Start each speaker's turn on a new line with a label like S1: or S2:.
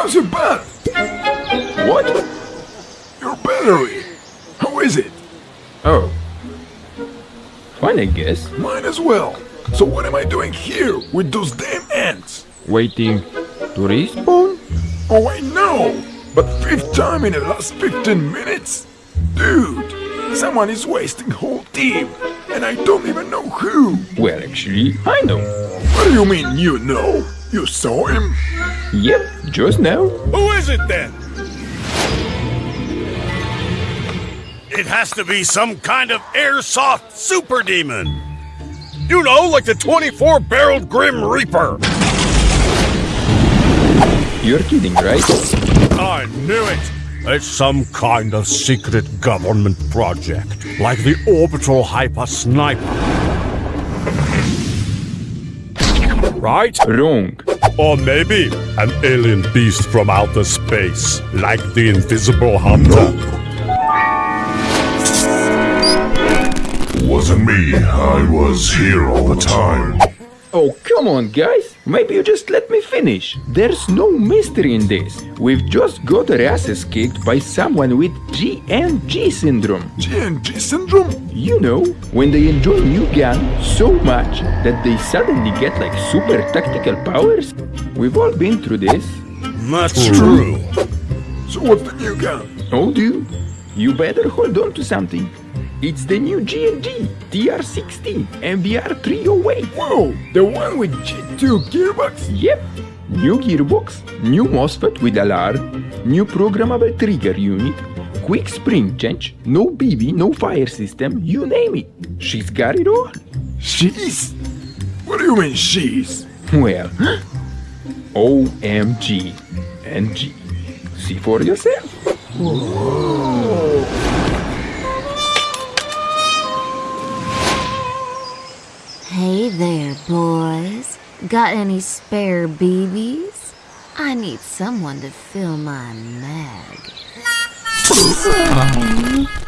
S1: How's your bat?
S2: What?
S1: Your battery? How is it?
S2: Oh. Fine, I guess.
S1: Mine as well. So what am I doing here with those damn ants?
S2: Waiting to respawn?
S1: Oh, I know! But fifth time in the last 15 minutes? Dude, someone is wasting whole team, and I don't even know who.
S2: Well, actually, I know.
S1: What do you mean you know? You saw him?
S2: Yep, just now.
S3: Who is it then? It has to be some kind of airsoft super demon. You know, like the 24 barreled Grim Reaper.
S2: You're kidding, right?
S3: I knew it. It's some kind of secret government project, like the Orbital Hyper Sniper. Right?
S2: Wrong.
S3: Or maybe an alien beast from outer space, like the Invisible Hunter.
S4: Wasn't me. I was here all the time.
S2: Oh, come on, guys. Maybe you just let me finish. There's no mystery in this. We've just got our asses kicked by someone with G&G syndrome.
S1: G&G syndrome?
S2: You know, when they enjoy new gun so much that they suddenly get like super tactical powers. We've all been through this.
S3: That's true.
S1: So what's the new gun?
S2: Oh, dude, you better hold on to something. It's the new G&G TR16 MBR 308.
S1: Whoa, the one with G2 gearbox?
S2: Yep. New gearbox, new MOSFET with alarm, new programmable trigger unit, quick spring change, no BB, no fire system, you name it. She's got it all.
S1: She's? What do you mean she's?
S2: Well, OMG and G. See for yourself.
S5: Hey there, boys. Got any spare BBs? I need someone to fill my mag.